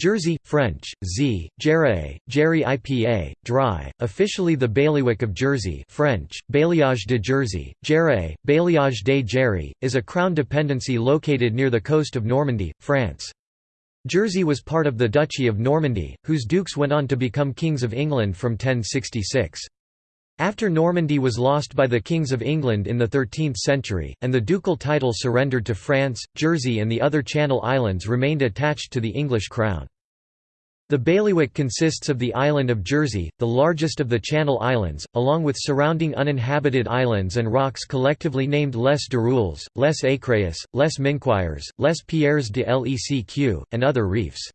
Jersey, French, Z, Jerae, Jerry IPA, dry, officially the bailiwick of Jersey French, Bailliage de Jersey, Jerae, Bailliage de Jerry, is a crown dependency located near the coast of Normandy, France. Jersey was part of the Duchy of Normandy, whose dukes went on to become kings of England from 1066. After Normandy was lost by the kings of England in the 13th century, and the ducal title surrendered to France, Jersey and the other Channel Islands remained attached to the English crown. The bailiwick consists of the island of Jersey, the largest of the Channel Islands, along with surrounding uninhabited islands and rocks collectively named Les Dirouilles, Les Écréhous, Les Minquiers, Les Pierres de Lecq, and other reefs.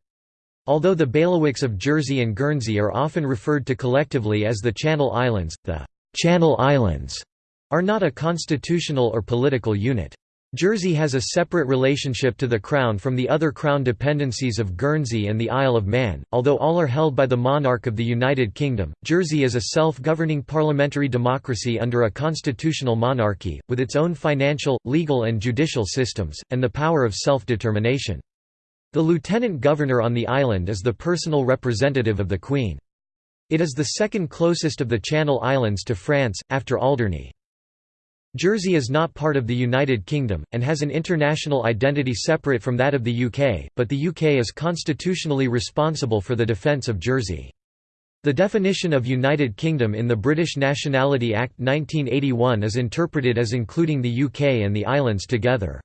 Although the bailiwicks of Jersey and Guernsey are often referred to collectively as the Channel Islands, the «Channel Islands» are not a constitutional or political unit. Jersey has a separate relationship to the Crown from the other Crown dependencies of Guernsey and the Isle of Man, although all are held by the monarch of the United Kingdom. Jersey is a self governing parliamentary democracy under a constitutional monarchy, with its own financial, legal, and judicial systems, and the power of self determination. The lieutenant governor on the island is the personal representative of the Queen. It is the second closest of the Channel Islands to France, after Alderney. Jersey is not part of the United Kingdom, and has an international identity separate from that of the UK, but the UK is constitutionally responsible for the defence of Jersey. The definition of United Kingdom in the British Nationality Act 1981 is interpreted as including the UK and the islands together.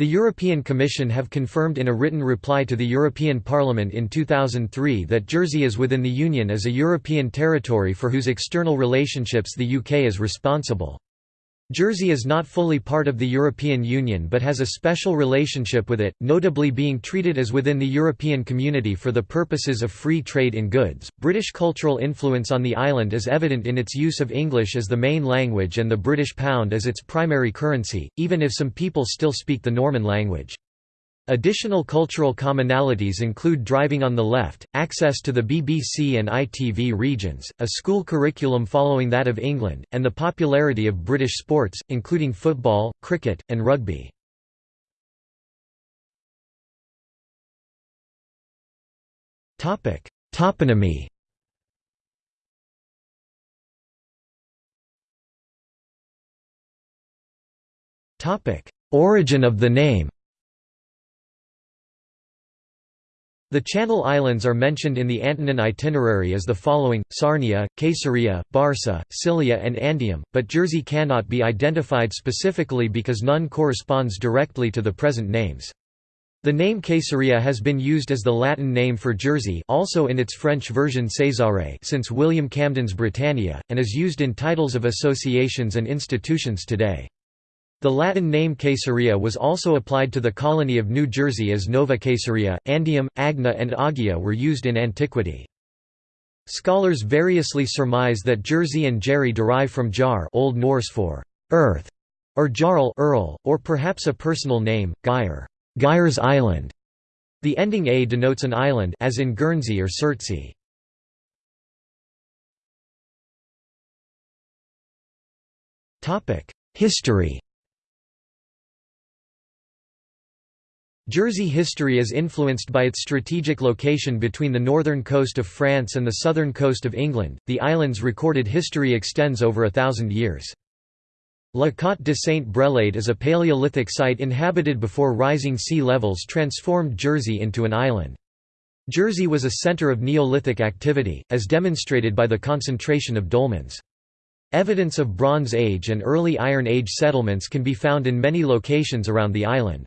The European Commission have confirmed in a written reply to the European Parliament in 2003 that Jersey is within the Union as a European territory for whose external relationships the UK is responsible. Jersey is not fully part of the European Union but has a special relationship with it, notably being treated as within the European Community for the purposes of free trade in goods. British cultural influence on the island is evident in its use of English as the main language and the British pound as its primary currency, even if some people still speak the Norman language. Additional cultural commonalities include driving on the left, access to the BBC and ITV regions, a school curriculum following that of England, and the popularity of British sports, including football, cricket, and rugby. Toponymy Origin of the name The Channel Islands are mentioned in the Antonine itinerary as the following, Sarnia, Caesarea, Barca, Scilla and Andium, but Jersey cannot be identified specifically because none corresponds directly to the present names. The name Caesarea has been used as the Latin name for Jersey also in its French version Césarée since William Camden's Britannia, and is used in titles of associations and institutions today. The Latin name Caesarea was also applied to the colony of New Jersey as Nova Caesarea. Andium, Agna, and Agia were used in antiquity. Scholars variously surmise that Jersey and Jerry derive from Jar Old Norse for earth, or Jarl Earl, or perhaps a personal name, Gyre, Gyre's Island. The ending a denotes an island as in Guernsey or Surtsey. History Jersey history is influenced by its strategic location between the northern coast of France and the southern coast of England. The island's recorded history extends over a thousand years. La Cotte de Saint-Brelade is a Paleolithic site inhabited before rising sea levels transformed Jersey into an island. Jersey was a center of Neolithic activity, as demonstrated by the concentration of dolmens. Evidence of Bronze Age and early Iron Age settlements can be found in many locations around the island.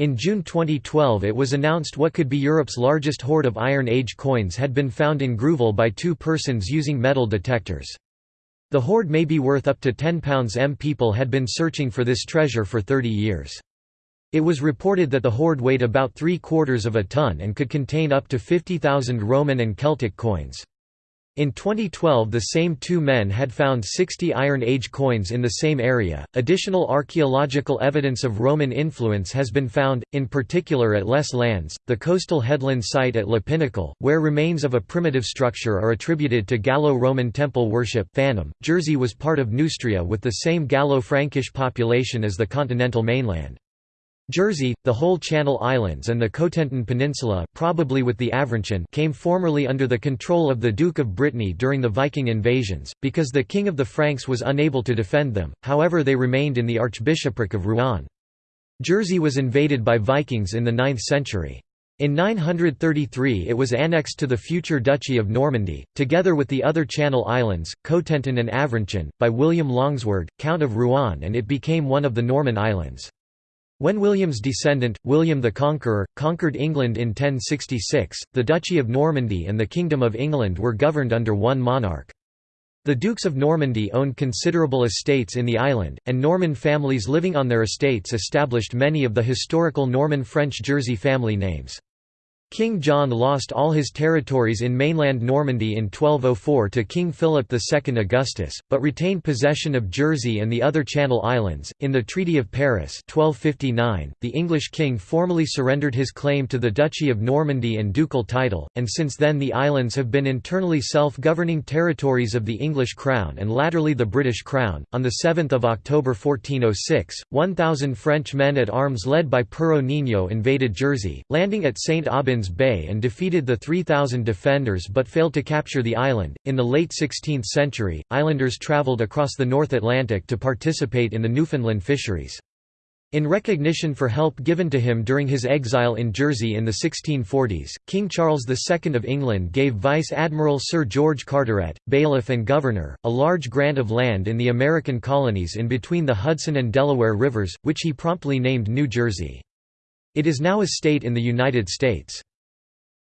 In June 2012 it was announced what could be Europe's largest hoard of Iron Age coins had been found in Grouville by two persons using metal detectors. The hoard may be worth up to £10 m. People had been searching for this treasure for 30 years. It was reported that the hoard weighed about three quarters of a ton and could contain up to 50,000 Roman and Celtic coins. In 2012, the same two men had found 60 Iron Age coins in the same area. Additional archaeological evidence of Roman influence has been found, in particular at Les Landes, the coastal headland site at Le Pinacle, where remains of a primitive structure are attributed to Gallo-Roman temple worship. Phanom, Jersey was part of Neustria with the same Gallo-Frankish population as the continental mainland. Jersey, the whole Channel Islands and the Cotentin Peninsula probably with the Avranches came formerly under the control of the Duke of Brittany during the Viking invasions, because the King of the Franks was unable to defend them, however they remained in the Archbishopric of Rouen. Jersey was invaded by Vikings in the 9th century. In 933 it was annexed to the future Duchy of Normandy, together with the other Channel Islands, Cotentin and Avranches, by William Longsword, Count of Rouen and it became one of the Norman Islands. When William's descendant, William the Conqueror, conquered England in 1066, the Duchy of Normandy and the Kingdom of England were governed under one monarch. The Dukes of Normandy owned considerable estates in the island, and Norman families living on their estates established many of the historical Norman French Jersey family names. King John lost all his territories in mainland Normandy in 1204 to King Philip II Augustus, but retained possession of Jersey and the other Channel Islands. In the Treaty of Paris, 1259, the English king formally surrendered his claim to the Duchy of Normandy and ducal title, and since then the islands have been internally self-governing territories of the English crown and latterly the British crown. On the 7th of October 1406, 1000 French men at arms led by Pero Niño invaded Jersey, landing at St Aubin Bay and defeated the 3,000 defenders but failed to capture the island. In the late 16th century, islanders travelled across the North Atlantic to participate in the Newfoundland fisheries. In recognition for help given to him during his exile in Jersey in the 1640s, King Charles II of England gave Vice Admiral Sir George Carteret, bailiff and governor, a large grant of land in the American colonies in between the Hudson and Delaware rivers, which he promptly named New Jersey. It is now a state in the United States.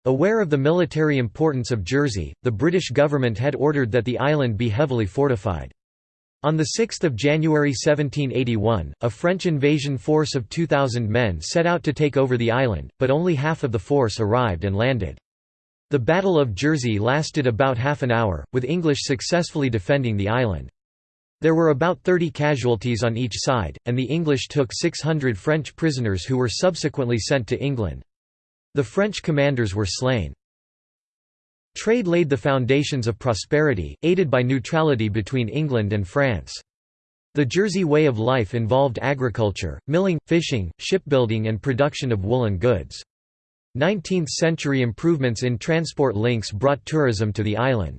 Aware of the military importance of Jersey, the British government had ordered that the island be heavily fortified. On 6 January 1781, a French invasion force of 2,000 men set out to take over the island, but only half of the force arrived and landed. The Battle of Jersey lasted about half an hour, with English successfully defending the island. There were about 30 casualties on each side, and the English took 600 French prisoners who were subsequently sent to England. The French commanders were slain. Trade laid the foundations of prosperity, aided by neutrality between England and France. The Jersey way of life involved agriculture, milling, fishing, shipbuilding and production of woolen goods. 19th-century improvements in transport links brought tourism to the island.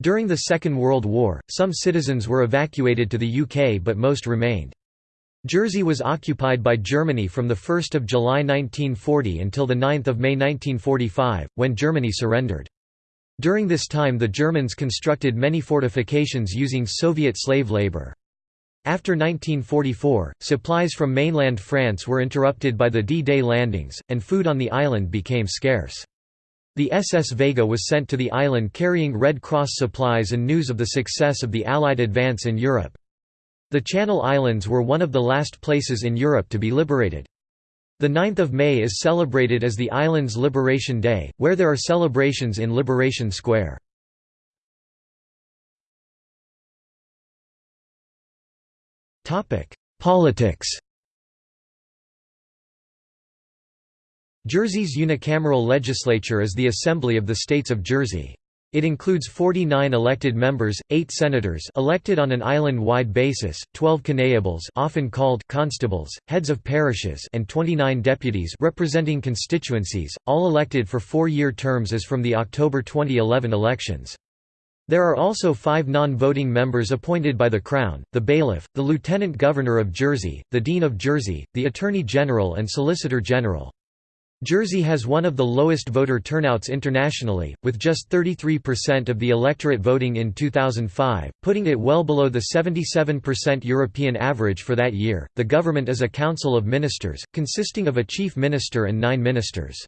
During the Second World War, some citizens were evacuated to the UK but most remained. Jersey was occupied by Germany from 1 July 1940 until 9 May 1945, when Germany surrendered. During this time the Germans constructed many fortifications using Soviet slave labor. After 1944, supplies from mainland France were interrupted by the D-Day landings, and food on the island became scarce. The SS Vega was sent to the island carrying Red Cross supplies and news of the success of the Allied advance in Europe. The Channel Islands were one of the last places in Europe to be liberated. The 9th of May is celebrated as the island's Liberation Day, where there are celebrations in Liberation Square. Politics Jersey's unicameral legislature is the Assembly of the States of Jersey. It includes 49 elected members, 8 senators elected on an island-wide basis, 12 connétables often called constables, heads of parishes and 29 deputies representing constituencies, all elected for four-year terms as from the October 2011 elections. There are also five non-voting members appointed by the Crown, the Bailiff, the Lieutenant Governor of Jersey, the Dean of Jersey, the Attorney General and Solicitor General. Jersey has one of the lowest voter turnouts internationally, with just 33% of the electorate voting in 2005, putting it well below the 77% European average for that year. The government is a council of ministers, consisting of a chief minister and nine ministers.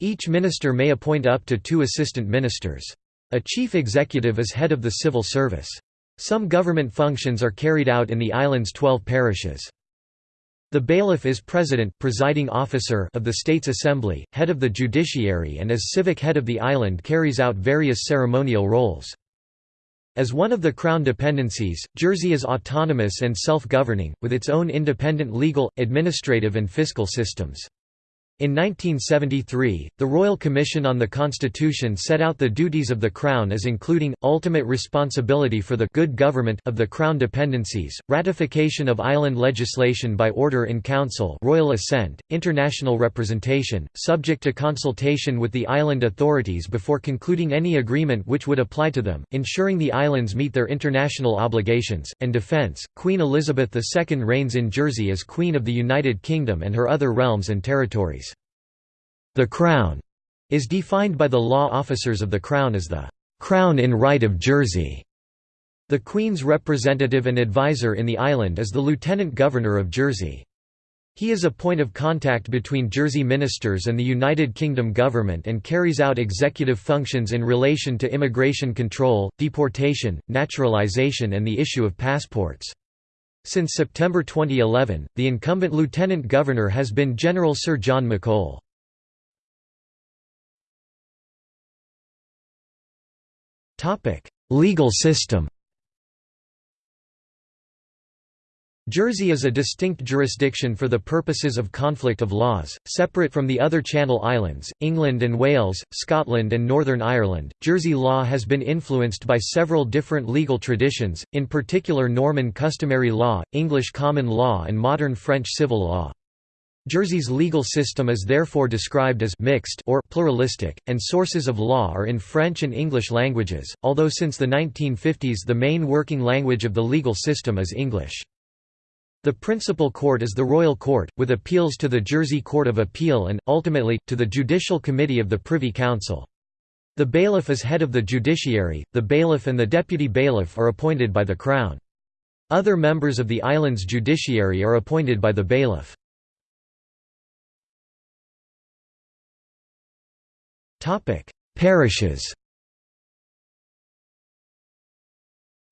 Each minister may appoint up to two assistant ministers. A chief executive is head of the civil service. Some government functions are carried out in the island's 12 parishes. The bailiff is president presiding officer of the State's Assembly, head of the judiciary and as civic head of the island carries out various ceremonial roles. As one of the Crown dependencies, Jersey is autonomous and self-governing, with its own independent legal, administrative and fiscal systems. In 1973, the Royal Commission on the Constitution set out the duties of the Crown as including, ultimate responsibility for the good government of the Crown dependencies, ratification of island legislation by order in Council royal assent, international representation, subject to consultation with the island authorities before concluding any agreement which would apply to them, ensuring the islands meet their international obligations, and defence. Queen Elizabeth II reigns in Jersey as Queen of the United Kingdom and her other realms and territories. The Crown is defined by the law officers of the Crown as the Crown in Right of Jersey. The Queen's representative and advisor in the island is the Lieutenant Governor of Jersey. He is a point of contact between Jersey ministers and the United Kingdom government and carries out executive functions in relation to immigration control, deportation, naturalization and the issue of passports. Since September 2011, the incumbent Lieutenant Governor has been General Sir John McColl. Legal system Jersey is a distinct jurisdiction for the purposes of conflict of laws, separate from the other Channel Islands, England and Wales, Scotland and Northern Ireland. Jersey law has been influenced by several different legal traditions, in particular Norman customary law, English common law and modern French civil law. Jersey's legal system is therefore described as mixed or pluralistic, and sources of law are in French and English languages, although since the 1950s the main working language of the legal system is English. The principal court is the Royal Court, with appeals to the Jersey Court of Appeal and, ultimately, to the Judicial Committee of the Privy Council. The bailiff is head of the judiciary, the bailiff and the deputy bailiff are appointed by the Crown. Other members of the island's judiciary are appointed by the bailiff. Parishes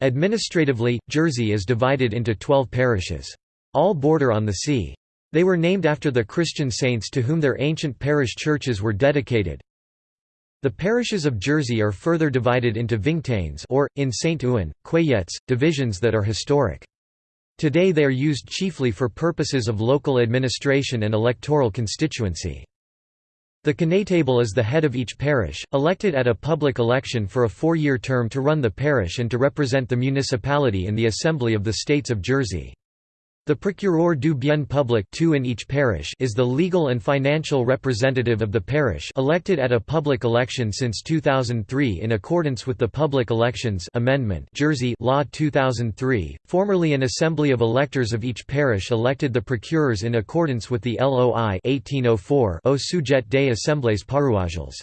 Administratively, Jersey is divided into 12 parishes. All border on the sea. They were named after the Christian saints to whom their ancient parish churches were dedicated. The parishes of Jersey are further divided into vingtaines or, in St. Ouen, cueillettes, divisions that are historic. Today they are used chiefly for purposes of local administration and electoral constituency. The connétable is the head of each parish, elected at a public election for a four-year term to run the parish and to represent the municipality in the Assembly of the States of Jersey. The procureur du bien public two in each parish is the legal and financial representative of the parish elected at a public election since 2003 in accordance with the Public Elections Amendment Jersey Law 2003. Formerly an assembly of electors of each parish elected the procureurs in accordance with the LOI 1804 au sujet des assemblées paroissiales.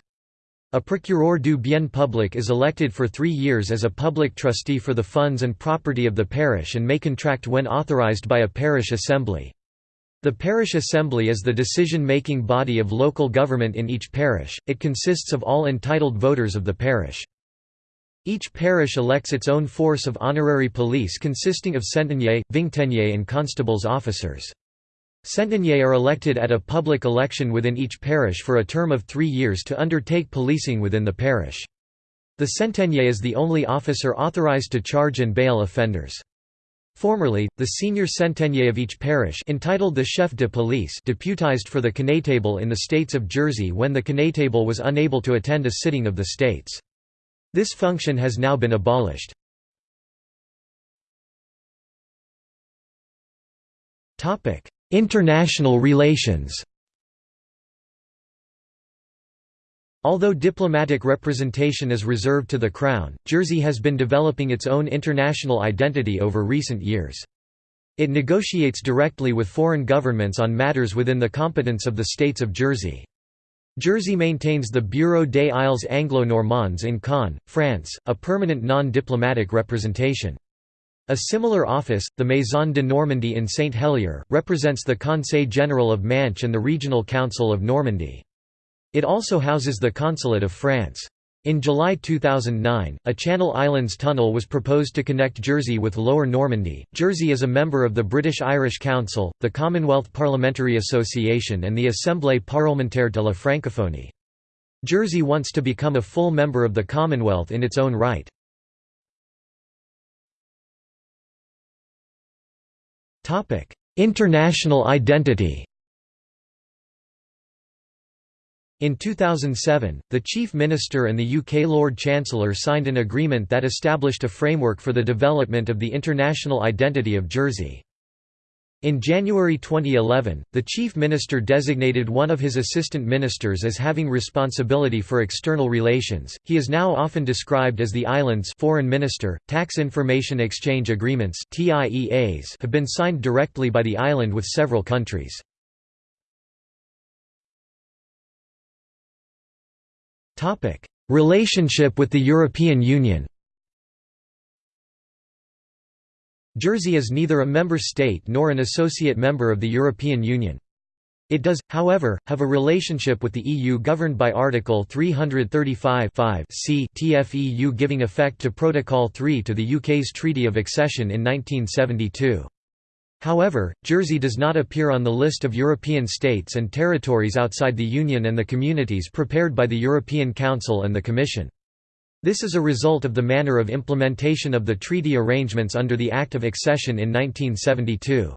A procureur du bien public is elected for three years as a public trustee for the funds and property of the parish and may contract when authorized by a parish assembly. The parish assembly is the decision-making body of local government in each parish, it consists of all entitled voters of the parish. Each parish elects its own force of honorary police consisting of centeniers, vingteniers and constables officers. Centeniers are elected at a public election within each parish for a term of three years to undertake policing within the parish. The centenier is the only officer authorized to charge and bail offenders. Formerly, the senior centenier of each parish entitled the chef de police deputized for the connétable in the states of Jersey when the connétable was unable to attend a sitting of the states. This function has now been abolished. International relations Although diplomatic representation is reserved to the Crown, Jersey has been developing its own international identity over recent years. It negotiates directly with foreign governments on matters within the competence of the States of Jersey. Jersey maintains the Bureau des Isles Anglo-Normands in Caen, France, a permanent non-diplomatic representation. A similar office, the Maison de Normandie in Saint Helier, represents the Conseil General of Manche and the Regional Council of Normandy. It also houses the Consulate of France. In July 2009, a Channel Islands tunnel was proposed to connect Jersey with Lower Normandy. Jersey is a member of the British Irish Council, the Commonwealth Parliamentary Association, and the Assemblée parlementaire de la Francophonie. Jersey wants to become a full member of the Commonwealth in its own right. International identity In 2007, the Chief Minister and the UK Lord Chancellor signed an agreement that established a framework for the development of the international identity of Jersey. In January 2011, the Chief Minister designated one of his assistant ministers as having responsibility for external relations. He is now often described as the island's foreign minister. Tax information exchange agreements (TIEAs) have been signed directly by the island with several countries. Topic: Relationship with the European Union Jersey is neither a member state nor an associate member of the European Union. It does, however, have a relationship with the EU governed by Article 335 c TFEU giving effect to Protocol 3 to the UK's Treaty of Accession in 1972. However, Jersey does not appear on the list of European states and territories outside the Union and the communities prepared by the European Council and the Commission. This is a result of the manner of implementation of the treaty arrangements under the Act of Accession in 1972.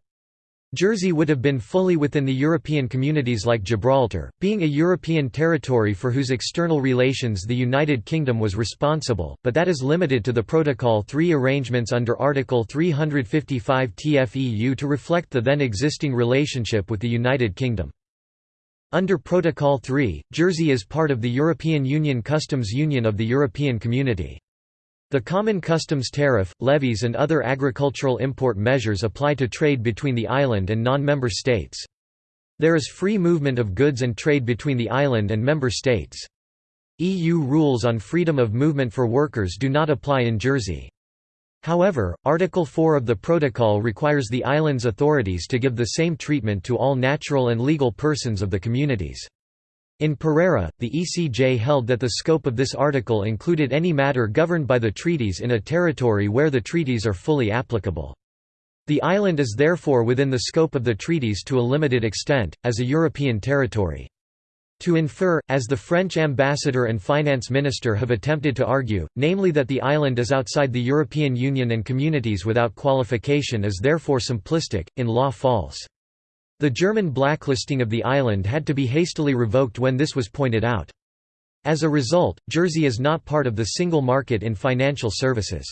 Jersey would have been fully within the European communities like Gibraltar, being a European territory for whose external relations the United Kingdom was responsible, but that is limited to the Protocol 3 arrangements under Article 355 TFEU to reflect the then existing relationship with the United Kingdom. Under Protocol 3, Jersey is part of the European Union Customs Union of the European Community. The common customs tariff, levies and other agricultural import measures apply to trade between the island and non-member states. There is free movement of goods and trade between the island and member states. EU rules on freedom of movement for workers do not apply in Jersey. However, Article 4 of the Protocol requires the island's authorities to give the same treatment to all natural and legal persons of the communities. In Pereira, the ECJ held that the scope of this article included any matter governed by the treaties in a territory where the treaties are fully applicable. The island is therefore within the scope of the treaties to a limited extent, as a European territory. To infer, as the French ambassador and finance minister have attempted to argue, namely that the island is outside the European Union and communities without qualification is therefore simplistic, in law false. The German blacklisting of the island had to be hastily revoked when this was pointed out. As a result, Jersey is not part of the single market in financial services.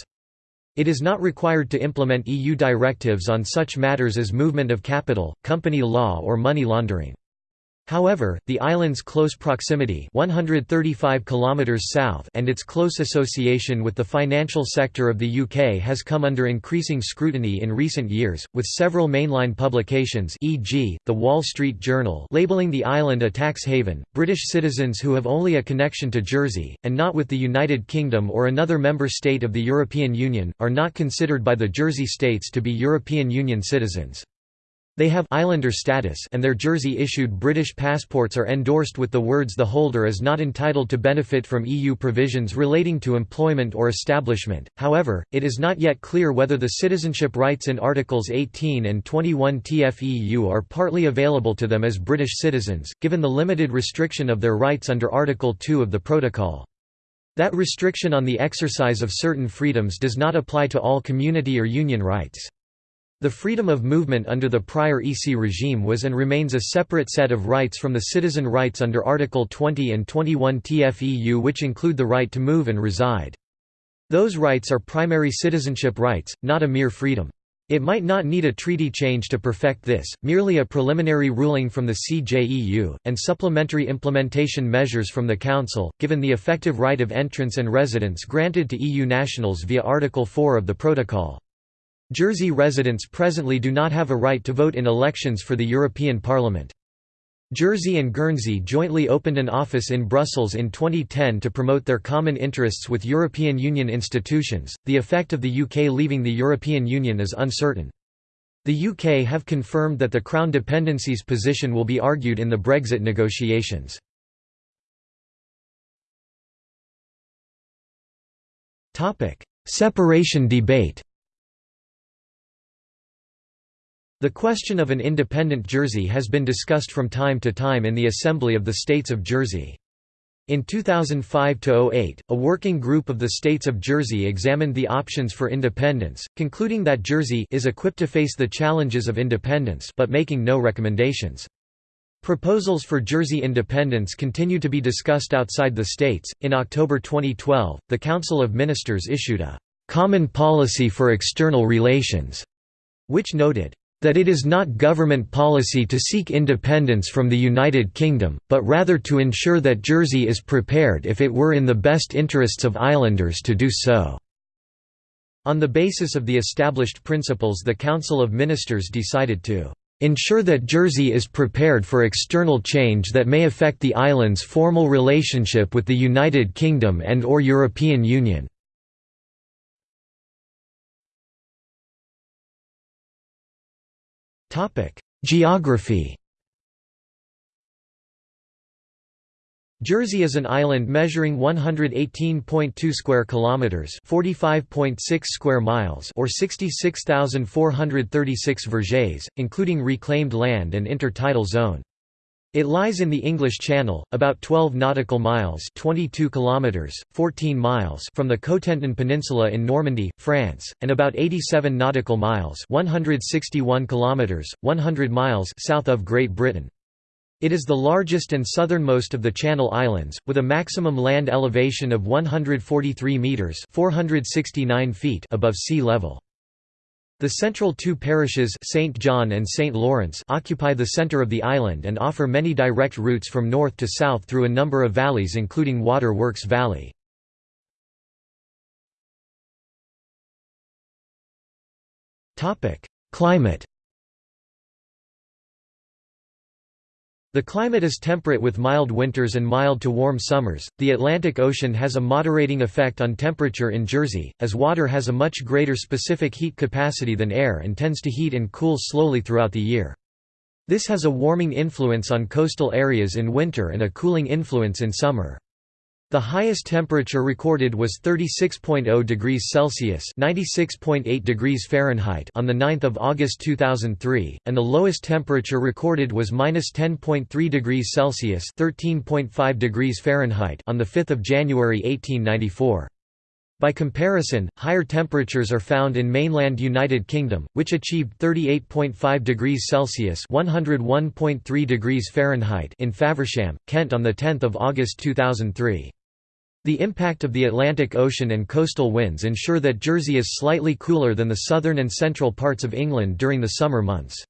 It is not required to implement EU directives on such matters as movement of capital, company law or money laundering. However, the island's close proximity 135 kilometers south and its close association with the financial sector of the UK has come under increasing scrutiny in recent years, with several mainline publications e.g., The Wall Street Journal labeling the island a tax haven. British citizens who have only a connection to Jersey, and not with the United Kingdom or another member state of the European Union, are not considered by the Jersey states to be European Union citizens. They have islander status and their Jersey-issued British passports are endorsed with the words the holder is not entitled to benefit from EU provisions relating to employment or establishment. However, it is not yet clear whether the citizenship rights in Articles 18 and 21 TFEU are partly available to them as British citizens, given the limited restriction of their rights under Article 2 of the Protocol. That restriction on the exercise of certain freedoms does not apply to all community or union rights. The freedom of movement under the prior EC regime was and remains a separate set of rights from the citizen rights under Article 20 and 21 TFEU which include the right to move and reside. Those rights are primary citizenship rights, not a mere freedom. It might not need a treaty change to perfect this, merely a preliminary ruling from the CJEU, and supplementary implementation measures from the Council, given the effective right of entrance and residence granted to EU nationals via Article 4 of the Protocol. Jersey residents presently do not have a right to vote in elections for the European Parliament. Jersey and Guernsey jointly opened an office in Brussels in 2010 to promote their common interests with European Union institutions. The effect of the UK leaving the European Union is uncertain. The UK have confirmed that the Crown dependencies position will be argued in the Brexit negotiations. Separation debate The question of an independent Jersey has been discussed from time to time in the Assembly of the States of Jersey. In 2005–08, a working group of the states of Jersey examined the options for independence, concluding that Jersey is equipped to face the challenges of independence but making no recommendations. Proposals for Jersey independence continue to be discussed outside the states. In October 2012, the Council of Ministers issued a Common Policy for External Relations, which noted that it is not government policy to seek independence from the United Kingdom, but rather to ensure that Jersey is prepared if it were in the best interests of islanders to do so." On the basis of the established principles the Council of Ministers decided to ensure that Jersey is prepared for external change that may affect the island's formal relationship with the United Kingdom and or European Union. Geography Jersey is an island measuring 118.2 square kilometers, 45.6 square miles, or 66,436 vergées, including reclaimed land and intertidal zone. It lies in the English Channel, about 12 nautical miles, 22 kilometers, 14 miles from the Cotentin Peninsula in Normandy, France, and about 87 nautical miles, 161 kilometers, 100 miles south of Great Britain. It is the largest and southernmost of the Channel Islands, with a maximum land elevation of 143 metres 469 feet above sea level. The central two parishes St. John and St. Lawrence occupy the centre of the island and offer many direct routes from north to south through a number of valleys including Water Works Valley. Climate The climate is temperate with mild winters and mild to warm summers. The Atlantic Ocean has a moderating effect on temperature in Jersey, as water has a much greater specific heat capacity than air and tends to heat and cool slowly throughout the year. This has a warming influence on coastal areas in winter and a cooling influence in summer. The highest temperature recorded was 36.0 degrees Celsius (96.8 degrees Fahrenheit) on the 9th of August 2003, and the lowest temperature recorded was -10.3 degrees Celsius (13.5 degrees Fahrenheit) on the 5th of January 1894. By comparison, higher temperatures are found in mainland United Kingdom, which achieved 38.5 degrees Celsius (101.3 degrees Fahrenheit) in Faversham, Kent on the 10th of August 2003. The impact of the Atlantic Ocean and coastal winds ensure that Jersey is slightly cooler than the southern and central parts of England during the summer months.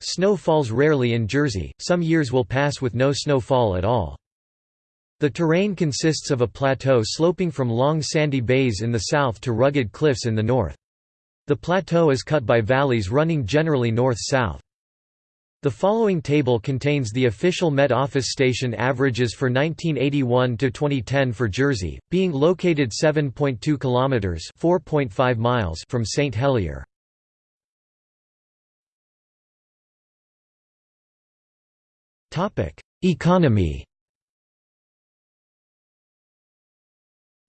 Snow falls rarely in Jersey, some years will pass with no snowfall at all. The terrain consists of a plateau sloping from long sandy bays in the south to rugged cliffs in the north. The plateau is cut by valleys running generally north-south. The following table contains the official Met Office station averages for 1981 to 2010 for Jersey, being located 7.2 kilometers (4.5 miles) from St Helier. Topic: Economy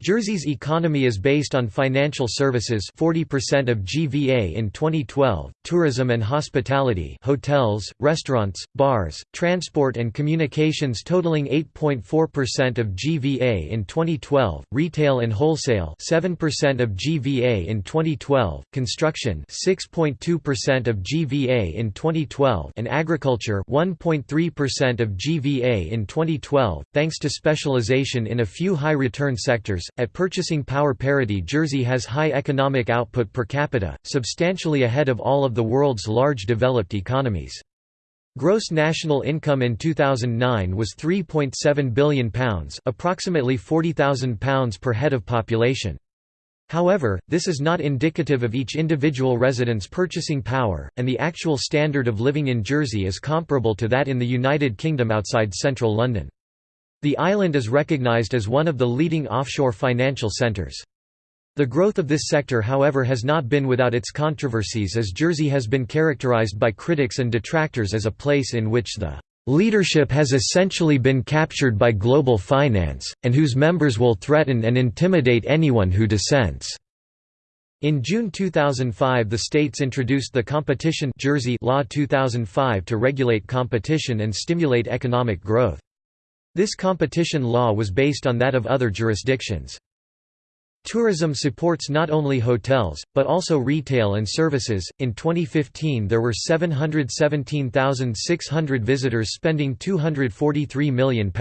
Jersey's economy is based on financial services 40% of GVA in 2012, tourism and hospitality hotels, restaurants, bars, transport and communications totaling 8.4% of GVA in 2012, retail and wholesale 7% of GVA in 2012, construction 6.2% of GVA in 2012 and agriculture 1.3% of GVA in 2012, thanks to specialization in a few high-return sectors at purchasing power parity Jersey has high economic output per capita, substantially ahead of all of the world's large developed economies. Gross national income in 2009 was £3.7 billion approximately £40,000 per head of population. However, this is not indicative of each individual resident's purchasing power, and the actual standard of living in Jersey is comparable to that in the United Kingdom outside central London. The island is recognized as one of the leading offshore financial centers. The growth of this sector however has not been without its controversies as Jersey has been characterized by critics and detractors as a place in which the leadership has essentially been captured by global finance, and whose members will threaten and intimidate anyone who dissents. In June 2005 the states introduced the Competition Jersey Law 2005 to regulate competition and stimulate economic growth. This competition law was based on that of other jurisdictions. Tourism supports not only hotels, but also retail and services. In 2015, there were 717,600 visitors spending £243 million.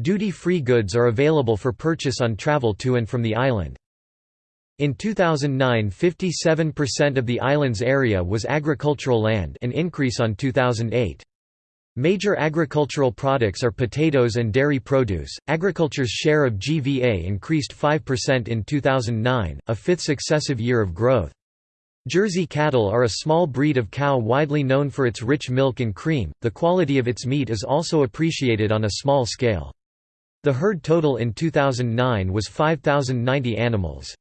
Duty free goods are available for purchase on travel to and from the island. In 2009 57% of the island's area was agricultural land an increase on 2008. Major agricultural products are potatoes and dairy produce. Agriculture's share of GVA increased 5% in 2009, a fifth successive year of growth. Jersey cattle are a small breed of cow widely known for its rich milk and cream. The quality of its meat is also appreciated on a small scale. The herd total in 2009 was 5090 animals.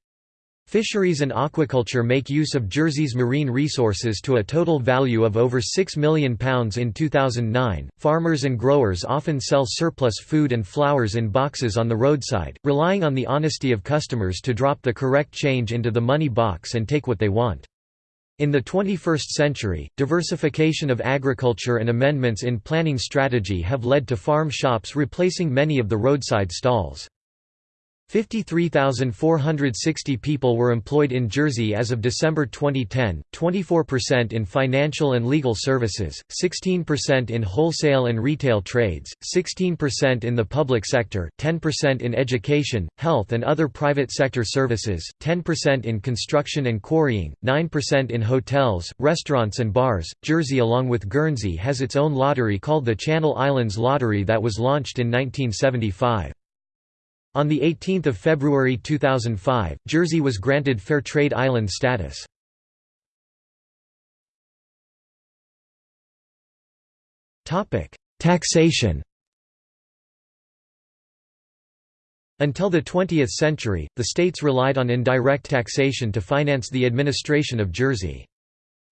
Fisheries and aquaculture make use of Jersey's marine resources to a total value of over £6 million in 2009. Farmers and growers often sell surplus food and flowers in boxes on the roadside, relying on the honesty of customers to drop the correct change into the money box and take what they want. In the 21st century, diversification of agriculture and amendments in planning strategy have led to farm shops replacing many of the roadside stalls. 53,460 people were employed in Jersey as of December 2010, 24% in financial and legal services, 16% in wholesale and retail trades, 16% in the public sector, 10% in education, health and other private sector services, 10% in construction and quarrying, 9% in hotels, restaurants and bars. Jersey along with Guernsey has its own lottery called the Channel Islands Lottery that was launched in 1975. On 18 February 2005, Jersey was granted Fair Trade Island status. Taxation Until the 20th century, the states relied on indirect taxation to finance the administration of Jersey.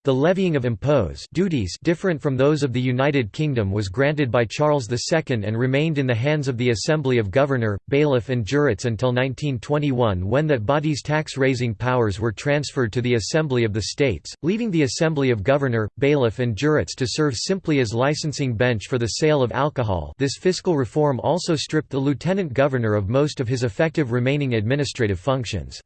The levying of impose duties different from those of the United Kingdom was granted by Charles II and remained in the hands of the Assembly of Governor, Bailiff and Jurates until 1921 when that body's tax-raising powers were transferred to the Assembly of the States, leaving the Assembly of Governor, Bailiff and Jurates to serve simply as licensing bench for the sale of alcohol this fiscal reform also stripped the Lieutenant Governor of most of his effective remaining administrative functions.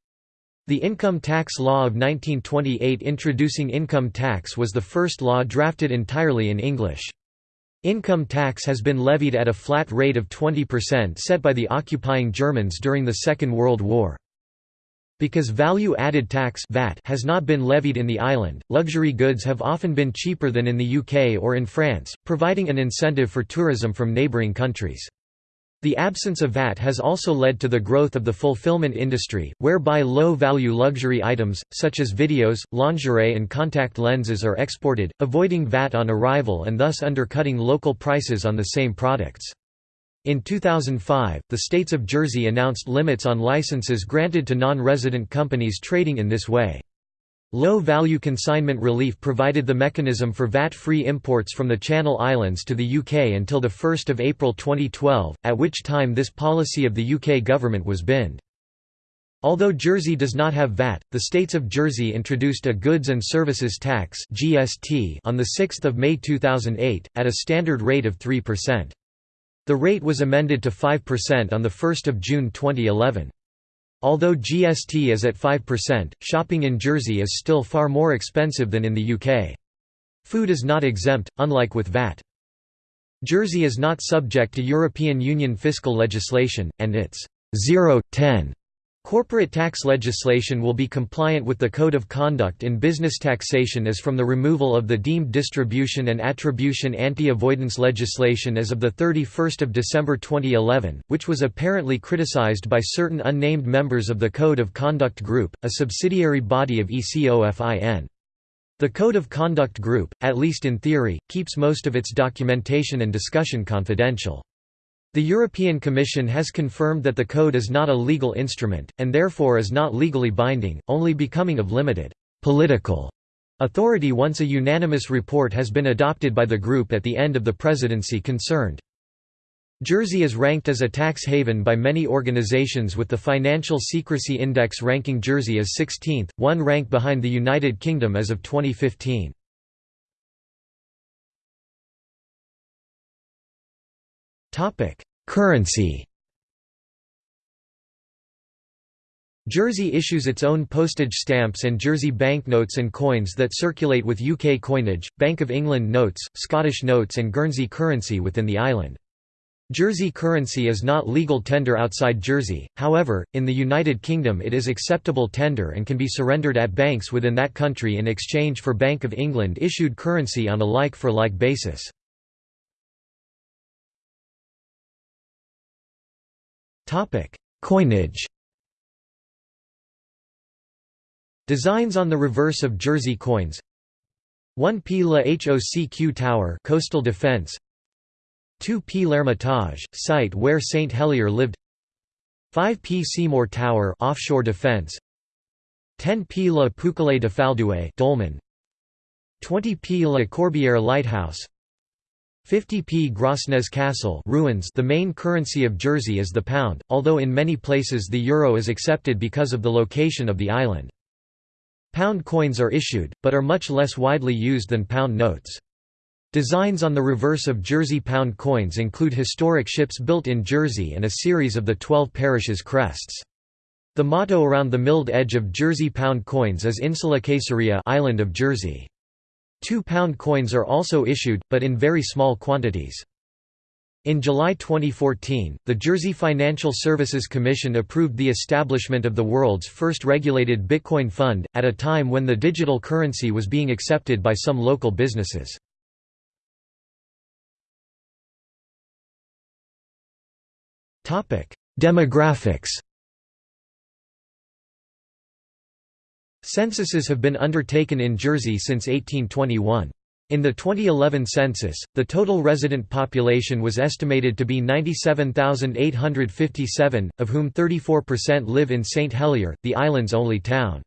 The Income Tax Law of 1928 introducing income tax was the first law drafted entirely in English. Income tax has been levied at a flat rate of 20% set by the occupying Germans during the Second World War. Because value-added tax VAT has not been levied in the island, luxury goods have often been cheaper than in the UK or in France, providing an incentive for tourism from neighbouring countries. The absence of VAT has also led to the growth of the fulfillment industry, whereby low-value luxury items, such as videos, lingerie and contact lenses are exported, avoiding VAT on arrival and thus undercutting local prices on the same products. In 2005, the states of Jersey announced limits on licenses granted to non-resident companies trading in this way. Low-value consignment relief provided the mechanism for VAT-free imports from the Channel Islands to the UK until 1 April 2012, at which time this policy of the UK government was binned. Although Jersey does not have VAT, the states of Jersey introduced a Goods and Services Tax on 6 May 2008, at a standard rate of 3%. The rate was amended to 5% on 1 June 2011. Although GST is at 5%, shopping in Jersey is still far more expensive than in the UK. Food is not exempt, unlike with VAT. Jersey is not subject to European Union fiscal legislation, and its 0-10 Corporate tax legislation will be compliant with the Code of Conduct in Business Taxation as from the removal of the deemed distribution and attribution anti-avoidance legislation as of 31 December 2011, which was apparently criticized by certain unnamed members of the Code of Conduct Group, a subsidiary body of ECOFIN. The Code of Conduct Group, at least in theory, keeps most of its documentation and discussion confidential. The European Commission has confirmed that the code is not a legal instrument, and therefore is not legally binding, only becoming of limited political authority once a unanimous report has been adopted by the group at the end of the presidency concerned. Jersey is ranked as a tax haven by many organizations with the Financial Secrecy Index ranking Jersey as 16th, one rank behind the United Kingdom as of 2015. Topic: Currency. Jersey issues its own postage stamps and Jersey banknotes and coins that circulate with UK coinage, Bank of England notes, Scottish notes and Guernsey currency within the island. Jersey currency is not legal tender outside Jersey, however, in the United Kingdom it is acceptable tender and can be surrendered at banks within that country in exchange for Bank of England issued currency on a like-for-like -like basis. Coinage. Designs on the reverse of Jersey coins. 1p La HOCQ Tower coastal defense. 2p L'Hermitage, site where St Helier lived. 5p Seymour Tower offshore defense. 10p La Pouquelaye de Faldouet dolmen. 20p La Corbière Lighthouse 50p Grosnez Castle ruins The main currency of Jersey is the pound, although in many places the euro is accepted because of the location of the island. Pound coins are issued, but are much less widely used than pound notes. Designs on the reverse of Jersey pound coins include historic ships built in Jersey and a series of the Twelve Parishes crests. The motto around the milled edge of Jersey pound coins is Insula Caesarea island of Jersey. Two-pound coins are also issued, but in very small quantities. In July 2014, the Jersey Financial Services Commission approved the establishment of the world's first regulated Bitcoin fund, at a time when the digital currency was being accepted by some local businesses. Demographics Censuses have been undertaken in Jersey since 1821. In the 2011 census, the total resident population was estimated to be 97,857, of whom 34% live in St Helier, the island's only town.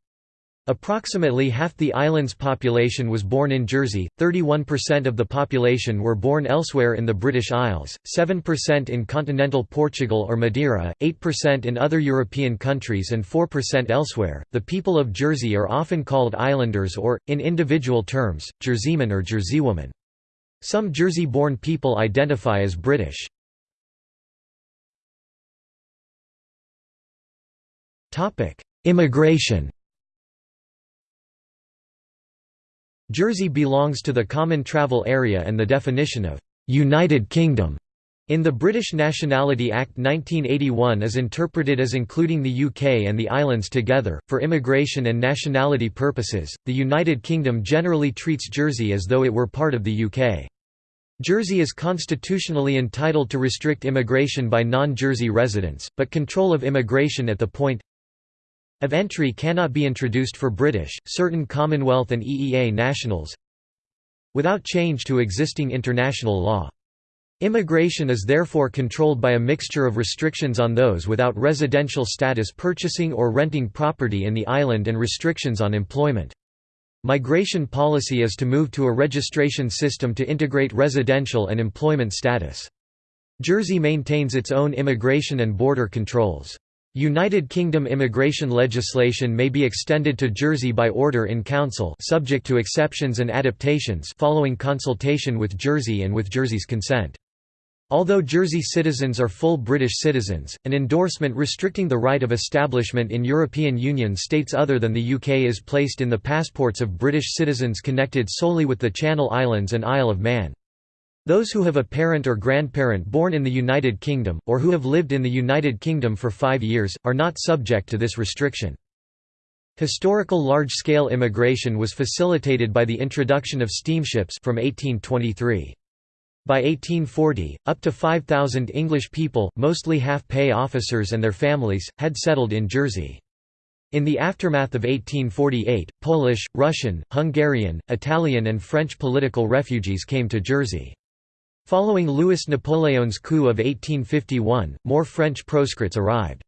Approximately half the island's population was born in Jersey, 31% of the population were born elsewhere in the British Isles, 7% in continental Portugal or Madeira, 8% in other European countries, and 4% elsewhere. The people of Jersey are often called islanders or, in individual terms, Jerseyman or Jerseywoman. Some Jersey born people identify as British. Immigration Jersey belongs to the Common Travel Area and the definition of «United Kingdom» in the British Nationality Act 1981 is interpreted as including the UK and the islands together. For immigration and nationality purposes, the United Kingdom generally treats Jersey as though it were part of the UK. Jersey is constitutionally entitled to restrict immigration by non-Jersey residents, but control of immigration at the point of entry cannot be introduced for British, certain Commonwealth and EEA nationals without change to existing international law. Immigration is therefore controlled by a mixture of restrictions on those without residential status purchasing or renting property in the island and restrictions on employment. Migration policy is to move to a registration system to integrate residential and employment status. Jersey maintains its own immigration and border controls. United Kingdom immigration legislation may be extended to Jersey by order in council subject to exceptions and adaptations following consultation with Jersey and with Jersey's consent. Although Jersey citizens are full British citizens, an endorsement restricting the right of establishment in European Union states other than the UK is placed in the passports of British citizens connected solely with the Channel Islands and Isle of Man. Those who have a parent or grandparent born in the United Kingdom, or who have lived in the United Kingdom for five years, are not subject to this restriction. Historical large-scale immigration was facilitated by the introduction of steamships from 1823. By 1840, up to 5,000 English people, mostly half-pay officers and their families, had settled in Jersey. In the aftermath of 1848, Polish, Russian, Hungarian, Italian and French political refugees came to Jersey. Following Louis Napoleon's coup of 1851, more French proscrits arrived.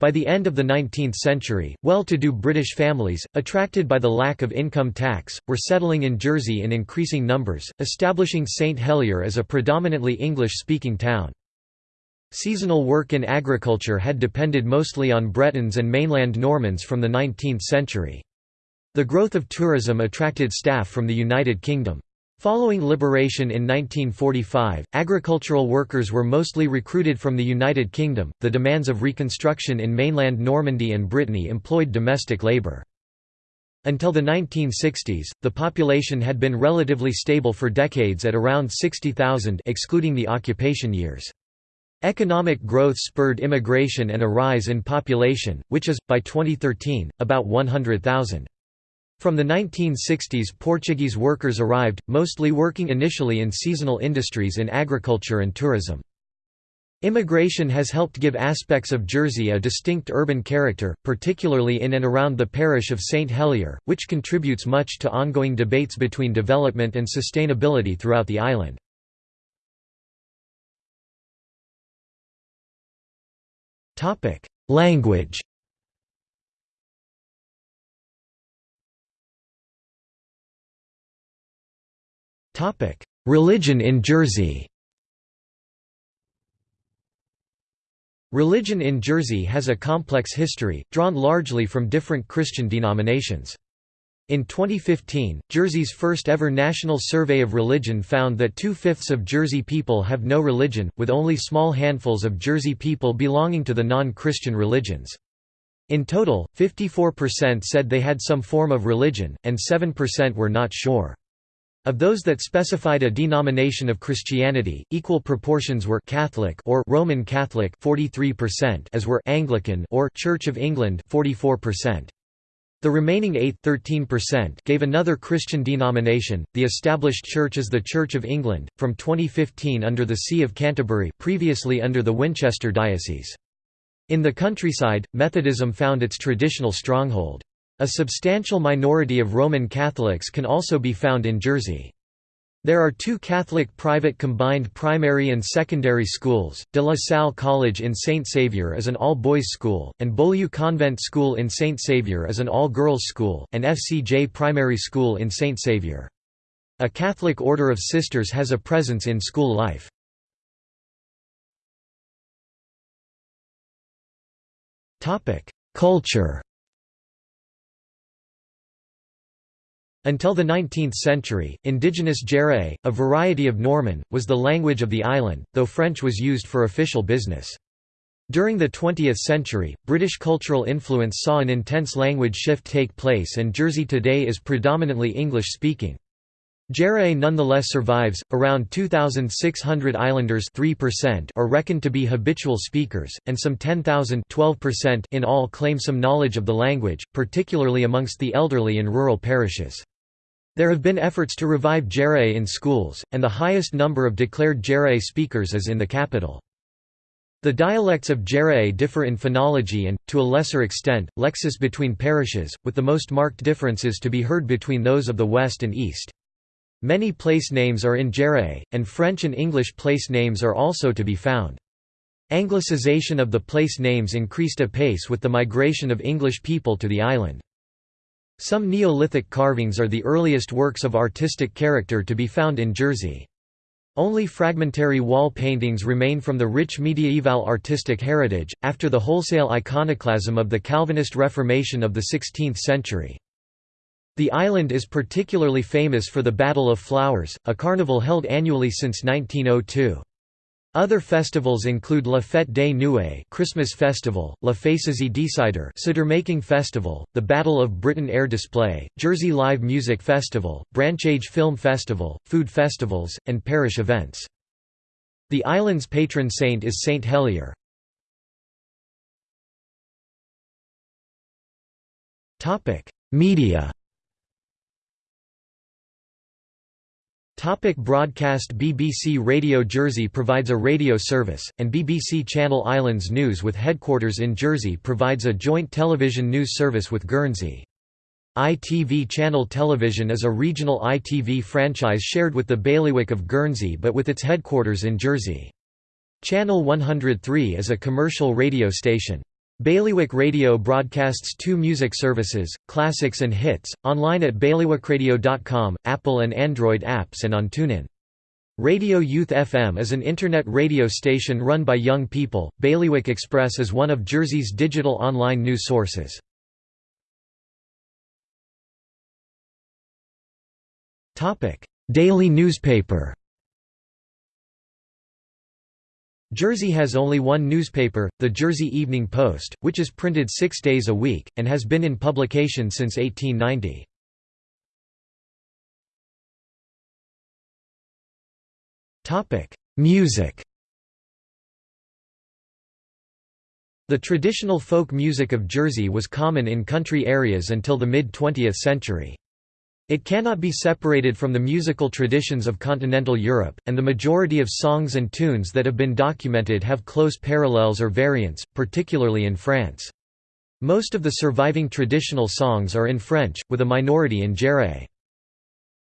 By the end of the 19th century, well-to-do British families, attracted by the lack of income tax, were settling in Jersey in increasing numbers, establishing St Helier as a predominantly English-speaking town. Seasonal work in agriculture had depended mostly on Bretons and mainland Normans from the 19th century. The growth of tourism attracted staff from the United Kingdom. Following liberation in 1945, agricultural workers were mostly recruited from the United Kingdom. The demands of reconstruction in mainland Normandy and Brittany employed domestic labour. Until the 1960s, the population had been relatively stable for decades at around 60,000 excluding the occupation years. Economic growth spurred immigration and a rise in population, which is, by 2013, about 100,000. From the 1960s Portuguese workers arrived, mostly working initially in seasonal industries in agriculture and tourism. Immigration has helped give aspects of Jersey a distinct urban character, particularly in and around the parish of St Helier, which contributes much to ongoing debates between development and sustainability throughout the island. Language Religion in Jersey Religion in Jersey has a complex history, drawn largely from different Christian denominations. In 2015, Jersey's first ever national survey of religion found that two-fifths of Jersey people have no religion, with only small handfuls of Jersey people belonging to the non-Christian religions. In total, 54% said they had some form of religion, and 7% were not sure. Of those that specified a denomination of Christianity, equal proportions were Catholic or Roman Catholic 43% as were Anglican or Church of England 44%. The remaining 8 13% gave another Christian denomination. The established church is the Church of England from 2015 under the See of Canterbury, previously under the Winchester diocese. In the countryside, Methodism found its traditional stronghold. A substantial minority of Roman Catholics can also be found in Jersey. There are two Catholic private combined primary and secondary schools, De La Salle College in St. Saviour is an all-boys school, and Beaulieu Convent School in St. Saviour is an all-girls school, and FCJ Primary School in St. Saviour. A Catholic Order of Sisters has a presence in school life. Culture Until the 19th century, indigenous Jèrriais, a variety of Norman, was the language of the island, though French was used for official business. During the 20th century, British cultural influence saw an intense language shift take place and Jersey today is predominantly English-speaking. Jèrriais nonetheless survives, around 2,600 islanders 3% are reckoned to be habitual speakers, and some 10,000 in all claim some knowledge of the language, particularly amongst the elderly in rural parishes. There have been efforts to revive Jèrriais in schools, and the highest number of declared Jèrriais speakers is in the capital. The dialects of Jèrriais differ in phonology and, to a lesser extent, lexis between parishes, with the most marked differences to be heard between those of the west and east. Many place names are in Jèrriais, and French and English place names are also to be found. Anglicization of the place names increased apace with the migration of English people to the island. Some Neolithic carvings are the earliest works of artistic character to be found in Jersey. Only fragmentary wall paintings remain from the rich mediaeval artistic heritage, after the wholesale iconoclasm of the Calvinist Reformation of the 16th century. The island is particularly famous for the Battle of Flowers, a carnival held annually since 1902. Other festivals include La Fête dé Noué Christmas Festival, La Faîs'sie d'Cidre Cider Making Festival, the Battle of Britain Air Display, Jersey Live Music Festival, Branchage Film Festival, food festivals, and parish events. The island's patron saint is Saint Helier. Media Topic broadcast BBC Radio Jersey provides a radio service, and BBC Channel Islands News with headquarters in Jersey provides a joint television news service with Guernsey. ITV Channel Television is a regional ITV franchise shared with the Bailiwick of Guernsey but with its headquarters in Jersey. Channel 103 is a commercial radio station. Bailiwick Radio broadcasts two music services, classics and hits, online at bailiwickradio.com, Apple and Android apps and on TuneIn. Radio Youth FM is an internet radio station run by young people. Bailiwick Express is one of Jersey's digital online news sources. daily newspaper. Jersey has only one newspaper, the Jersey Evening Post, which is printed six days a week, and has been in publication since 1890. Music The traditional folk music of Jersey was common in country areas until the mid-20th century. It cannot be separated from the musical traditions of continental Europe, and the majority of songs and tunes that have been documented have close parallels or variants, particularly in France. Most of the surviving traditional songs are in French, with a minority in Jèrriais.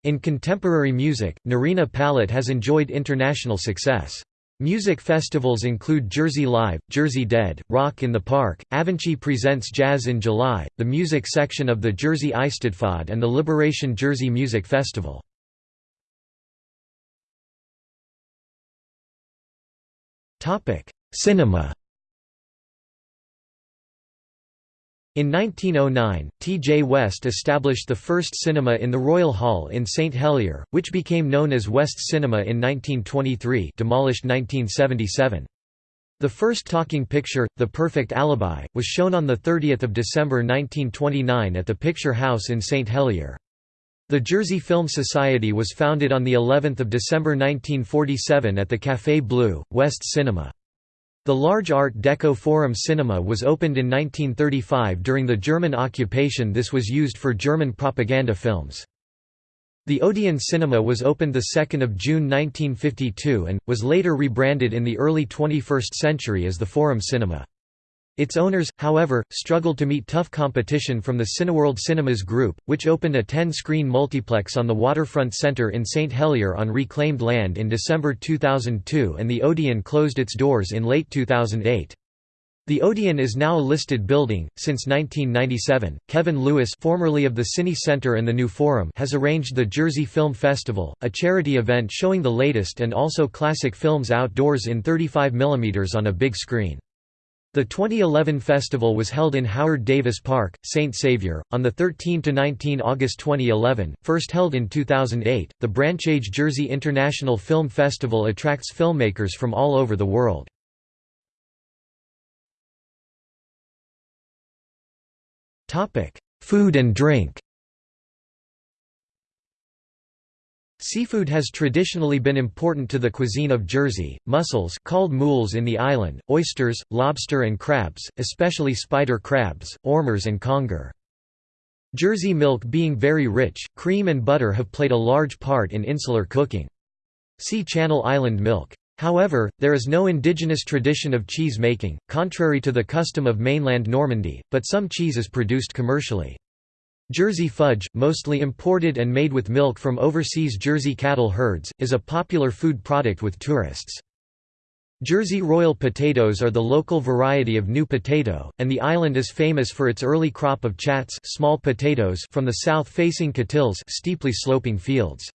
In contemporary music, Nerina Pallot has enjoyed international success. Music festivals include Jersey Live, Jersey Dead, Rock in the Park, Avanchi Presents Jazz in July, the music section of the Jersey Eisteddfod and the Liberation Jersey Music Festival. Cinema In 1909, T. J. West established the first cinema in the Royal Hall in St Helier, which became known as West Cinema in 1923 demolished 1977. The first talking picture, The Perfect Alibi, was shown on 30 December 1929 at the Picture House in St Helier. The Jersey Film Society was founded on of December 1947 at the Café Bleu, West Cinema. The large Art Deco Forum Cinema was opened in 1935 during the German occupation this was used for German propaganda films. The Odeon Cinema was opened 2 June 1952 and, was later rebranded in the early 21st century as the Forum Cinema. Its owners, however, struggled to meet tough competition from the Cineworld Cinemas Group, which opened a 10-screen multiplex on the Waterfront Centre in St Helier on reclaimed land in December 2002 and the Odeon closed its doors in late 2008. The Odeon is now a listed building. Since 1997, Kevin Lewis, formerly of the Cine Center and the New Forum, has arranged the Jersey Film Festival, a charity event showing the latest and also classic films outdoors in 35 mm on a big screen. The 2011 festival was held in Howard Davis Park, St. Saviour, on 13–19 August 2011, first held in 2008. The Branchage Jersey International Film Festival attracts filmmakers from all over the world. Food and drink Seafood has traditionally been important to the cuisine of Jersey, mussels called mules in the island, oysters, lobster and crabs, especially spider crabs, ormers and conger. Jersey milk being very rich, cream and butter have played a large part in insular cooking. See Channel Island milk. However, there is no indigenous tradition of cheese making, contrary to the custom of mainland Normandy, but some cheese is produced commercially. Jersey fudge, mostly imported and made with milk from overseas Jersey cattle herds, is a popular food product with tourists. Jersey Royal potatoes are the local variety of new potato, and the island is famous for its early crop of chats small potatoes from the south-facing côtils steeply sloping fields.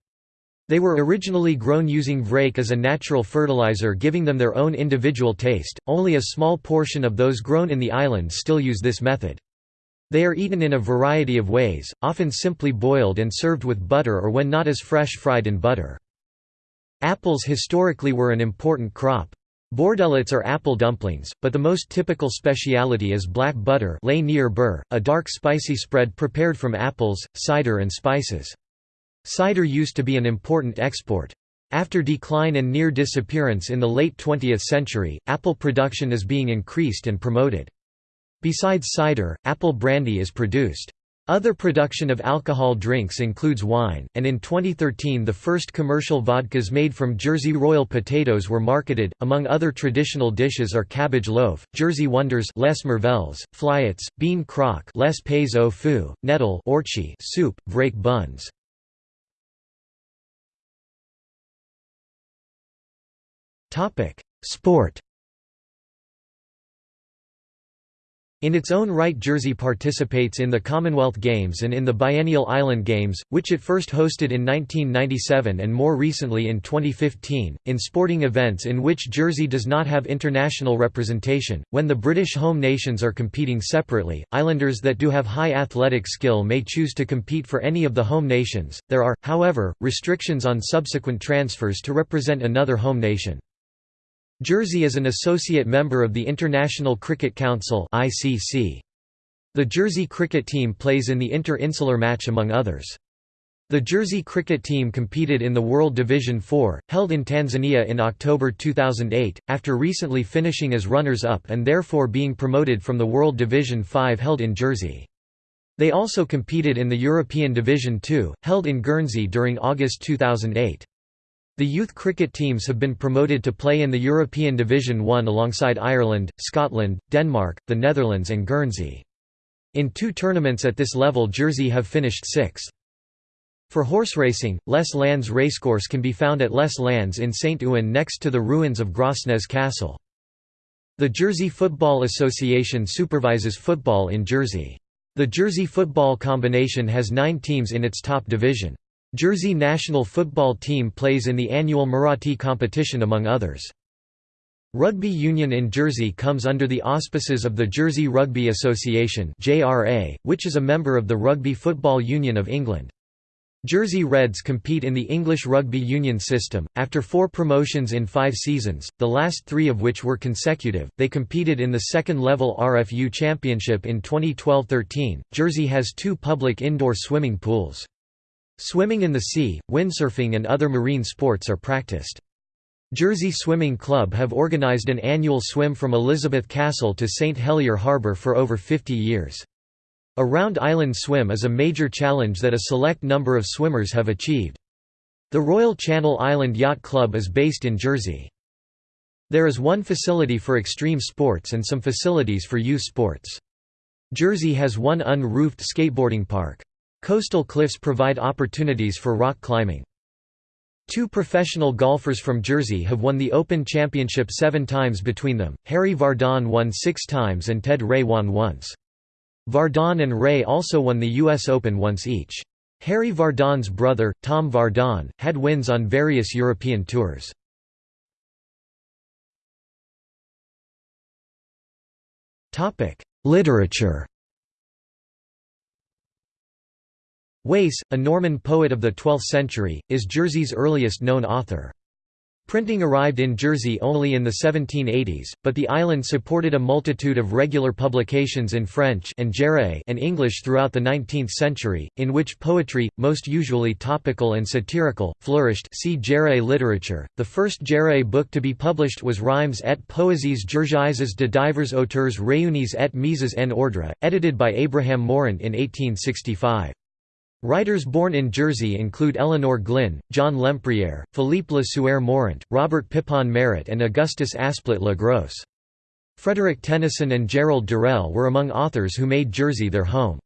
They were originally grown using vraic as a natural fertilizer giving them their own individual taste, only a small portion of those grown in the island still use this method. They are eaten in a variety of ways, often simply boiled and served with butter or when not as fresh fried in butter. Apples historically were an important crop. Bourdélots are apple dumplings, but the most typical speciality is black butter a dark spicy spread prepared from apples, cider and spices. Cider used to be an important export. After decline and near disappearance in the late 20th century, apple production is being increased and promoted. Besides cider, apple brandy is produced. Other production of alcohol drinks includes wine, and in 2013 the first commercial vodkas made from Jersey Royal potatoes were marketed. Among other traditional dishes are cabbage loaf, Jersey wonders les merveilles, fliottes, bean crock les pais au fou, nettle ortchie soup, vraic buns. Sport In its own right Jersey participates in the Commonwealth Games and in the Biennial Island Games, which it first hosted in 1997 and more recently in 2015, in sporting events in which Jersey does not have international representation. When the British home nations are competing separately, islanders that do have high athletic skill may choose to compete for any of the home nations. There are, however, restrictions on subsequent transfers to represent another home nation. Jersey is an associate member of the International Cricket Council. The Jersey cricket team plays in the inter-insular match among others. The Jersey cricket team competed in the World Division 4, held in Tanzania in October 2008, after recently finishing as runners-up and therefore being promoted from the World Division 5 held in Jersey. They also competed in the European Division 2, held in Guernsey during August 2008. The youth cricket teams have been promoted to play in the European Division 1 alongside Ireland, Scotland, Denmark, the Netherlands and Guernsey. In two tournaments at this level Jersey have finished sixth. For horse racing, Les Landes racecourse can be found at Les Landes in St Ouen next to the ruins of Grosnez Castle. The Jersey Football Association supervises football in Jersey. The Jersey Football Combination has nine teams in its top division. Jersey national football team plays in the annual Muratti competition among others. Rugby union in Jersey comes under the auspices of the Jersey Rugby Association which is a member of the Rugby Football Union of England. Jersey Reds compete in the English rugby union system. After four promotions in five seasons, the last three of which were consecutive, they competed in the second level RFU Championship in 2012 13. Jersey has two public indoor swimming pools. Swimming in the sea, windsurfing and other marine sports are practiced. Jersey Swimming Club have organized an annual swim from Elizabeth Castle to St Helier Harbour for over 50 years. A round island swim is a major challenge that a select number of swimmers have achieved. The Royal Channel Island Yacht Club is based in Jersey. There is one facility for extreme sports and some facilities for youth sports. Jersey has one un-roofed skateboarding park. Coastal cliffs provide opportunities for rock climbing. Two professional golfers from Jersey have won the Open Championship seven times between them, Harry Vardon won six times and Ted Ray won once. Vardon and Ray also won the U.S. Open once each. Harry Vardon's brother, Tom Vardon, had wins on various European tours. Literature Wace, a Norman poet of the 12th century, is Jersey's earliest known author. Printing arrived in Jersey only in the 1780s, but the island supported a multitude of regular publications in French and, and English throughout the 19th century, in which poetry, most usually topical and satirical, flourished see literature. The first Jèrriais book to be published was Rhymes et Poésies Jersiaises de divers auteurs réunis et mises en ordre, edited by Abraham Mourant in 1865. Writers born in Jersey include Elinor Glyn, John Lempriere, Philippe Le Sueur Mourant, Robert Pipon Marett and Augustus Asplet Le Gros. Frederick Tennyson and Gerald Durrell were among authors who made Jersey their home.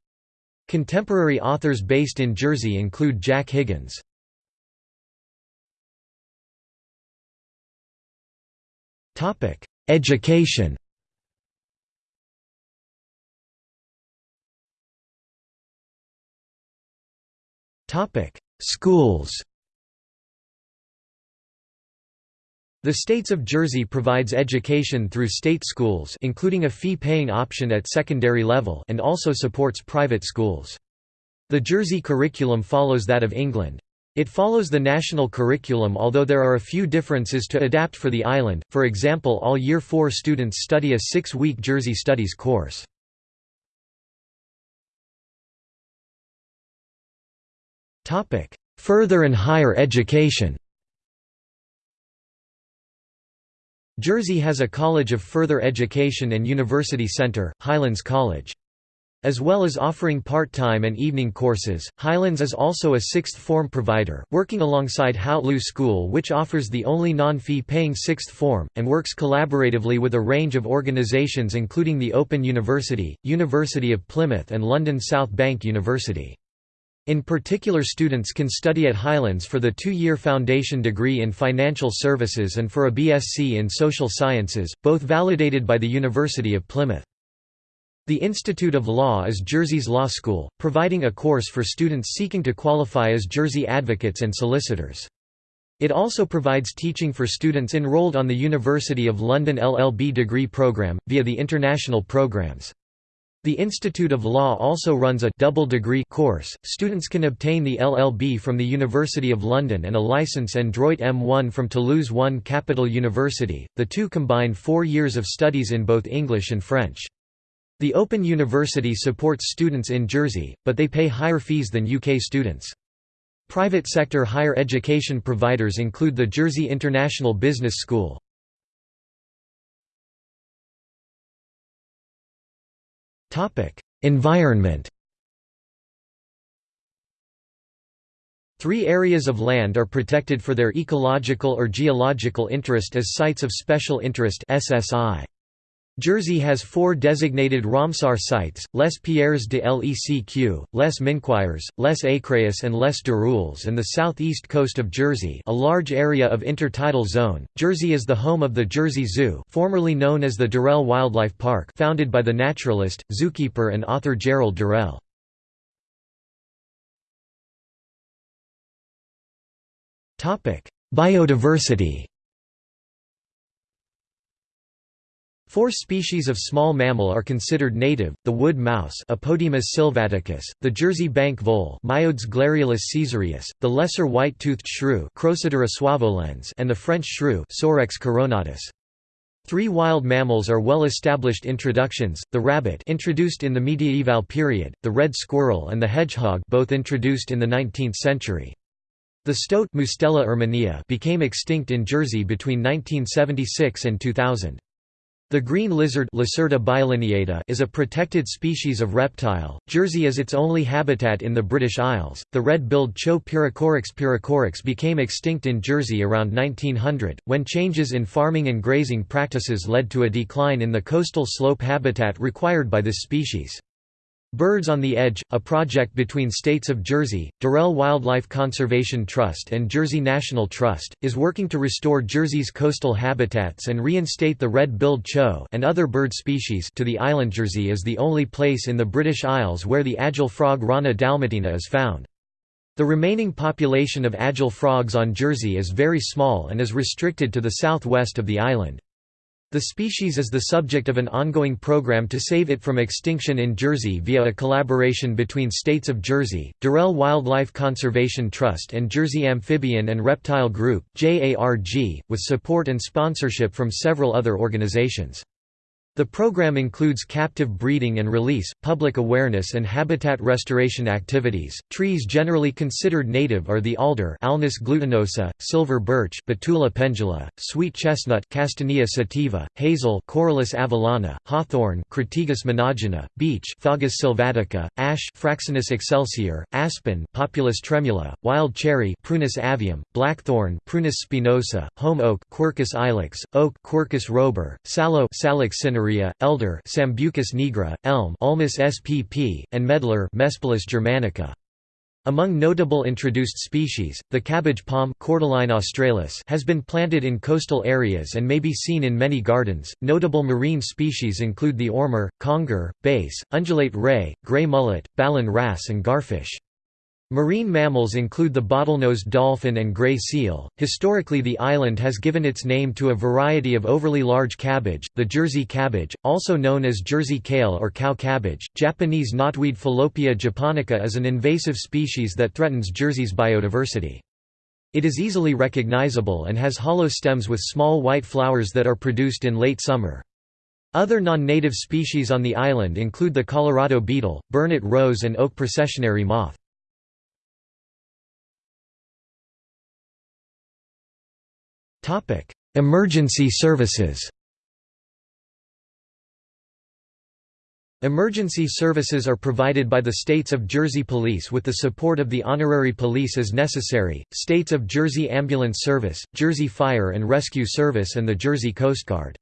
Contemporary authors based in Jersey include Jack Higgins. Education Schools The States of Jersey provides education through state schools including a fee-paying option at secondary level and also supports private schools. The Jersey curriculum follows that of England. It follows the national curriculum although there are a few differences to adapt for the island, for example all Year 4 students study a six-week Jersey Studies course. Topic: Further and higher education. Jersey has a College of Further Education and University Center, Highlands College. As well as offering part-time and evening courses, Highlands is also a sixth form provider, working alongside Hautlieu School which offers the only non-fee paying sixth form, and works collaboratively with a range of organisations including the Open University, University of Plymouth and London South Bank University. In particular students can study at Highlands for the two-year foundation degree in financial services and for a BSc in social sciences, both validated by the University of Plymouth. The Institute of Law is Jersey's law school, providing a course for students seeking to qualify as Jersey advocates and solicitors. It also provides teaching for students enrolled on the University of London LLB degree programme, via the international programs. The Institute of Law also runs a double degree course. Students can obtain the LLB from the University of London and a license and Droit M1 from Toulouse 1 Capitole University. The two combine 4 years of studies in both English and French. The Open University supports students in Jersey, but they pay higher fees than UK students. Private sector higher education providers include the Jersey International Business School. Environment Three areas of land are protected for their ecological or geological interest as Sites of Special Interest SSI. Jersey has four designated Ramsar sites, Les Pierres de Lecq, Les Minquiers, Les Écréhous and Les Dirouilles and the southeast coast of Jersey a large area of intertidal zone. Jersey is the home of the Jersey Zoo formerly known as the Durrell Wildlife Park founded by the naturalist, zookeeper and author Gerald Durrell. Biodiversity Four species of small mammal are considered native, the wood mouse Apodemus sylvaticus, the Jersey bank vole Myodes the lesser white-toothed shrew Crocidura suaveolens and the French shrew Sorex coronatus. Three wild mammals are well-established introductions, the rabbit introduced in the medieval period, the red squirrel and the hedgehog both introduced in the 19th century. The stoat Mustela erminea became extinct in Jersey between 1976 and 2000. The green lizard is a protected species of reptile. Jersey is its only habitat in the British Isles. The red-billed Chough pyrrhocorax pyrrhocorax became extinct in Jersey around 1900, when changes in farming and grazing practices led to a decline in the coastal slope habitat required by this species. Birds on the Edge, a project between states of Jersey, Durrell Wildlife Conservation Trust and Jersey National Trust, is working to restore Jersey's coastal habitats and reinstate the red-billed chough and other bird species to the island. Jersey is the only place in the British Isles where the agile frog Rana dalmatina is found. The remaining population of agile frogs on Jersey is very small and is restricted to the southwest of the island. The species is the subject of an ongoing program to save it from extinction in Jersey via a collaboration between states of Jersey, Durrell Wildlife Conservation Trust and Jersey Amphibian and Reptile Group with support and sponsorship from several other organizations. The program includes captive breeding and release, public awareness and habitat restoration activities. Trees generally considered native are the alder Alnus glutinosa, silver birch Betula pendula, sweet chestnut Castanea sativa, hazel Corylus avellana, hawthorn Crataegus monogyna, beech Fagus sylvatica, ash Fraxinus excelsior, aspen Populus tremula, wild cherry Prunus avium, blackthorn Prunus spinosa, holm oak Quercus ilex, oak Quercus robur, sallow Salix elder Sambucus nigra, elm Ulmus spp, and medlar Mespilus germanica. Among notable introduced species, the cabbage palm australis has been planted in coastal areas and may be seen in many gardens. Notable marine species include the ormer, conger, bass, undulate ray, gray mullet, ballan wrasse and garfish. Marine mammals include the bottlenose dolphin and gray seal. Historically, the island has given its name to a variety of overly large cabbage, the Jersey cabbage, also known as Jersey kale or cow cabbage. Japanese knotweed Fallopia japonica is an invasive species that threatens Jersey's biodiversity. It is easily recognizable and has hollow stems with small white flowers that are produced in late summer. Other non-native species on the island include the Colorado beetle, burnet rose and oak processionary moth. Topic: Emergency services. Emergency services are provided by the States of Jersey Police with the support of the Honorary Police as necessary, States of Jersey Ambulance Service, Jersey Fire and Rescue Service and the Jersey Coast Guard.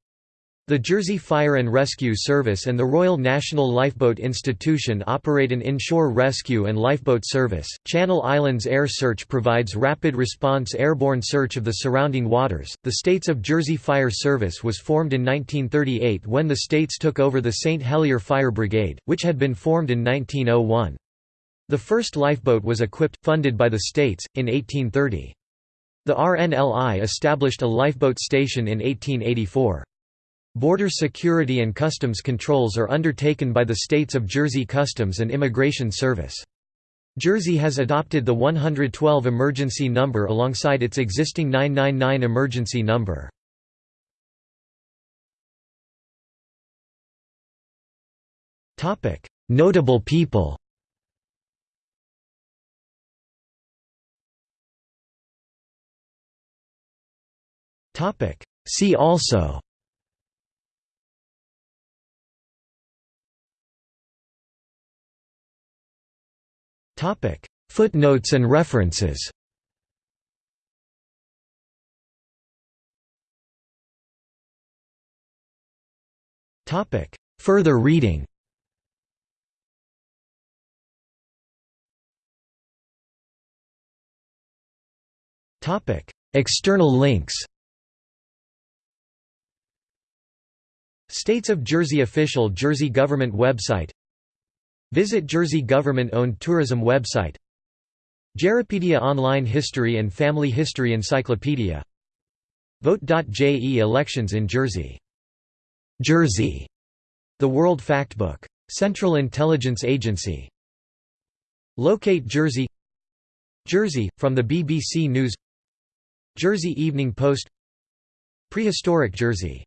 The Jersey Fire and Rescue Service and the Royal National Lifeboat Institution operate an inshore rescue and lifeboat service. Channel Islands Air Search provides rapid response airborne search of the surrounding waters. The States of Jersey Fire Service was formed in 1938 when the states took over the St. Helier Fire Brigade, which had been formed in 1901. The first lifeboat was equipped, funded by the states, in 1830. The RNLI established a lifeboat station in 1884. Border security and customs controls are undertaken by the states of Jersey Customs and Immigration Service. Jersey has adopted the 112 emergency number alongside its existing 999 emergency number. Notable people See also Footnotes and references. Further reading. External links. States of Jersey Official Jersey Government website Visit Jersey government-owned tourism website Jerripedia Online History and Family History Encyclopedia Vote.je Elections in Jersey. Jersey. The World Factbook. Central Intelligence Agency. Locate Jersey Jersey, from the BBC News Jersey Evening Post Prehistoric Jersey